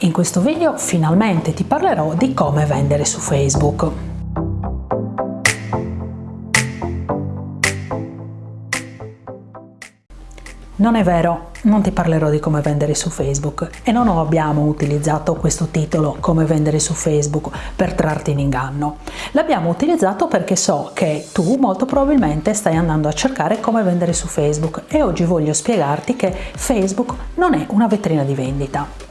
In questo video finalmente ti parlerò di come vendere su Facebook. Non è vero, non ti parlerò di come vendere su Facebook e non abbiamo utilizzato questo titolo come vendere su Facebook per trarti in inganno. L'abbiamo utilizzato perché so che tu molto probabilmente stai andando a cercare come vendere su Facebook e oggi voglio spiegarti che Facebook non è una vetrina di vendita.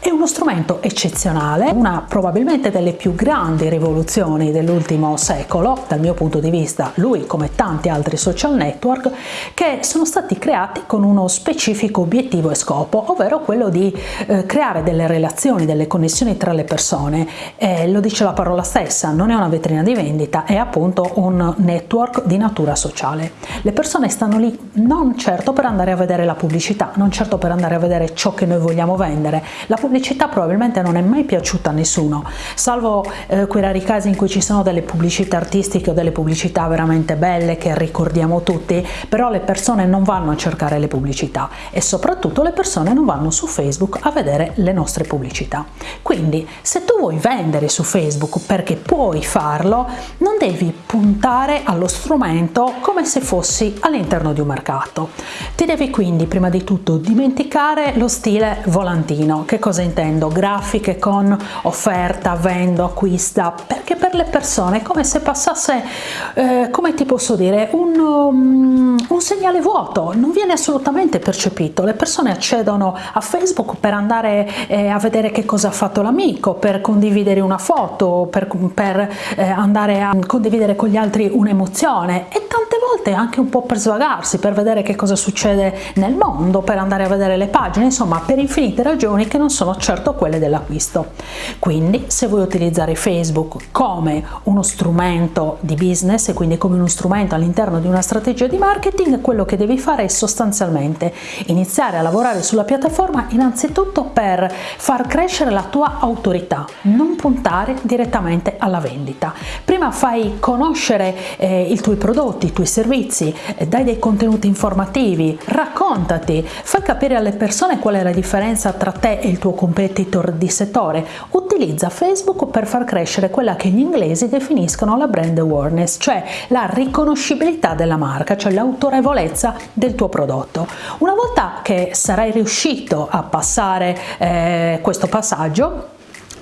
È uno strumento eccezionale, una probabilmente delle più grandi rivoluzioni dell'ultimo secolo, dal mio punto di vista, lui come tanti altri social network, che sono stati creati con uno specifico obiettivo e scopo, ovvero quello di eh, creare delle relazioni, delle connessioni tra le persone. Eh, lo dice la parola stessa, non è una vetrina di vendita, è appunto un network di natura sociale. Le persone stanno lì non certo per andare a vedere la pubblicità, non certo per andare a vedere ciò che noi vogliamo vendere. La pubblicità probabilmente non è mai piaciuta a nessuno, salvo eh, quei rari casi in cui ci sono delle pubblicità artistiche o delle pubblicità veramente belle che ricordiamo tutti, però le persone non vanno a cercare le pubblicità e soprattutto le persone non vanno su Facebook a vedere le nostre pubblicità. Quindi se tu vuoi vendere su Facebook perché puoi farlo, non devi puntare allo strumento come se fossi all'interno di un mercato. Ti devi quindi prima di tutto dimenticare lo stile volantino. Che cosa intendo? Grafiche con offerta, vendo, acquista, perché per le persone è come se passasse, eh, come ti posso dire, un, um, un segnale vuoto, non viene assolutamente percepito. Le persone accedono a Facebook per andare eh, a vedere che cosa ha fatto l'amico, per condividere una foto, per, per eh, andare a condividere con gli altri un'emozione e tante volte anche un po' per svagarsi, per vedere che cosa succede nel mondo, per andare a vedere le pagine, insomma per infinite ragioni che non sono certo quelle dell'acquisto. Quindi se vuoi utilizzare Facebook come uno strumento di business e quindi come uno strumento all'interno di una strategia di marketing, quello che devi fare è sostanzialmente iniziare a lavorare sulla piattaforma innanzitutto per far crescere la tua autorità, non puntare direttamente alla vendita. Prima fai conoscere eh, i tuoi prodotti, i tuoi servizi, eh, dai dei contenuti informativi, raccontati, fai capire alle persone qual è la differenza tra te e il tuo competitor di settore, utilizza Facebook per far crescere quella che gli inglesi definiscono la brand awareness, cioè la riconoscibilità della marca, cioè l'autorevolezza del tuo prodotto. Una volta che sarai riuscito a passare eh, questo passaggio,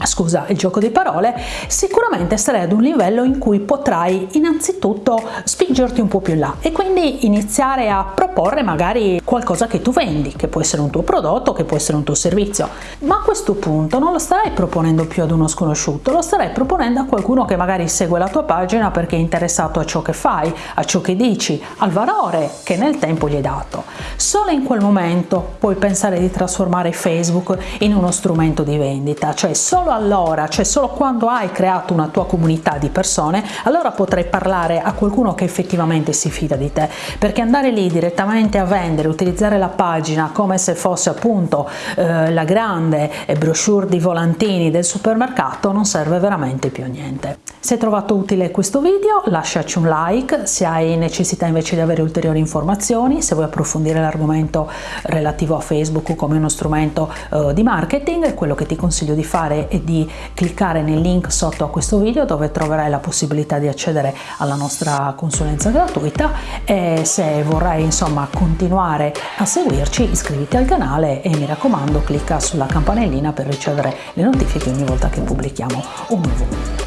scusa il gioco di parole, sicuramente sarai ad un livello in cui potrai innanzitutto spingerti un po' più in là e quindi iniziare a proporre magari qualcosa che tu vendi, che può essere un tuo prodotto, che può essere un tuo servizio, ma a questo punto non lo starai proponendo più ad uno sconosciuto, lo starai proponendo a qualcuno che magari segue la tua pagina perché è interessato a ciò che fai, a ciò che dici, al valore che nel tempo gli hai dato. Solo in quel momento puoi pensare di trasformare Facebook in uno strumento di vendita, cioè solo allora, cioè solo quando hai creato una tua comunità di persone, allora potrai parlare a qualcuno che effettivamente si fida di te, perché andare lì direttamente a vendere, utilizzare la pagina come se fosse appunto eh, la grande brochure di volantini del supermercato non serve veramente più a niente. Se hai trovato utile questo video lasciaci un like, se hai necessità invece di avere ulteriori informazioni, se vuoi approfondire l'argomento relativo a Facebook come uno strumento eh, di marketing, quello che ti consiglio di fare è di cliccare nel link sotto a questo video dove troverai la possibilità di accedere alla nostra consulenza gratuita e se vorrai insomma continuare a seguirci iscriviti al canale e mi raccomando clicca sulla campanellina per ricevere le notifiche ogni volta che pubblichiamo un nuovo video.